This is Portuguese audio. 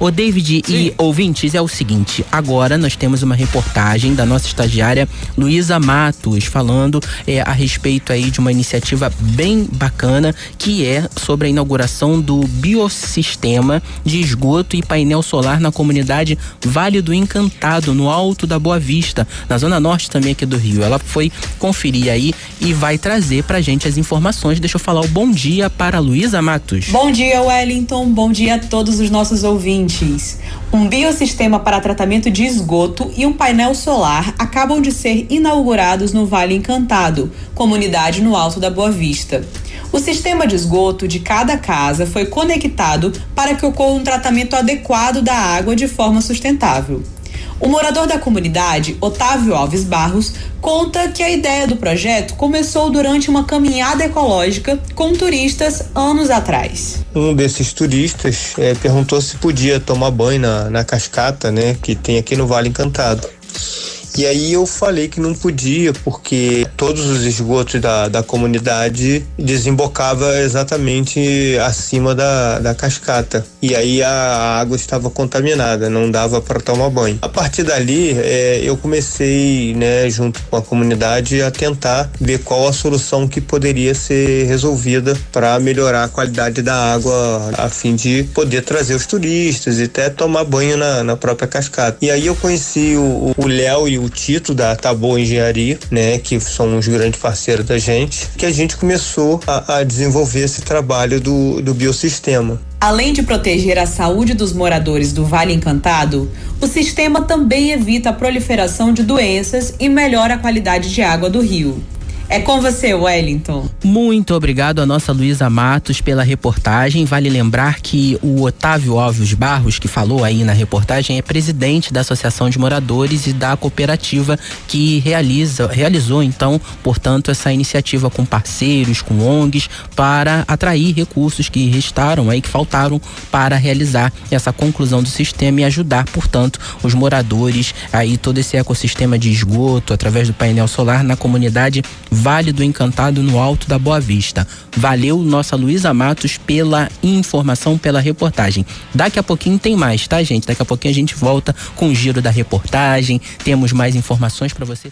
O David Sim. e ouvintes, é o seguinte: agora nós temos uma reportagem da nossa estagiária Luísa Matos falando é, a respeito aí de uma iniciativa bem bacana que é sobre a inauguração do biossistema de esgoto e painel solar na comunidade Vale do Encantado, no alto da Boa Vista, na zona norte também aqui do Rio. Ela foi conferir aí e vai trazer pra gente as informações. Deixa eu falar o bom dia para Luísa Matos. Bom dia, Wellington. Bom dia a todos os nossos ouvintes. Um biossistema para tratamento de esgoto e um painel solar acabam de ser inaugurados no Vale Encantado, comunidade no Alto da Boa Vista. O sistema de esgoto de cada casa foi conectado para que ocorra um tratamento adequado da água de forma sustentável. O morador da comunidade, Otávio Alves Barros, conta que a ideia do projeto começou durante uma caminhada ecológica com turistas anos atrás. Um desses turistas é, perguntou se podia tomar banho na, na cascata, né, que tem aqui no Vale Encantado. E aí eu falei que não podia, porque todos os esgotos da, da comunidade desembocava exatamente acima da, da cascata. E aí a água estava contaminada, não dava para tomar banho. A partir dali, é, eu comecei, né, junto com a comunidade, a tentar ver qual a solução que poderia ser resolvida para melhorar a qualidade da água, a fim de poder trazer os turistas e até tomar banho na, na própria cascata. E aí eu conheci o Léo e o Tito da Taboa Engenharia, né, que são os grandes parceiros da gente, que a gente começou a, a desenvolver esse trabalho do, do biossistema. Além de proteger a saúde dos moradores do Vale Encantado, o sistema também evita a proliferação de doenças e melhora a qualidade de água do rio. É com você, Wellington. Muito obrigado a nossa Luísa Matos pela reportagem. Vale lembrar que o Otávio Alves Barros, que falou aí na reportagem, é presidente da Associação de Moradores e da cooperativa que realiza, realizou, então, portanto, essa iniciativa com parceiros, com ONGs, para atrair recursos que restaram aí, que faltaram para realizar essa conclusão do sistema e ajudar, portanto, os moradores aí, todo esse ecossistema de esgoto através do painel solar na comunidade Vale do Encantado, no Alto da Boa Vista. Valeu, nossa Luísa Matos, pela informação, pela reportagem. Daqui a pouquinho tem mais, tá, gente? Daqui a pouquinho a gente volta com o giro da reportagem. Temos mais informações para você.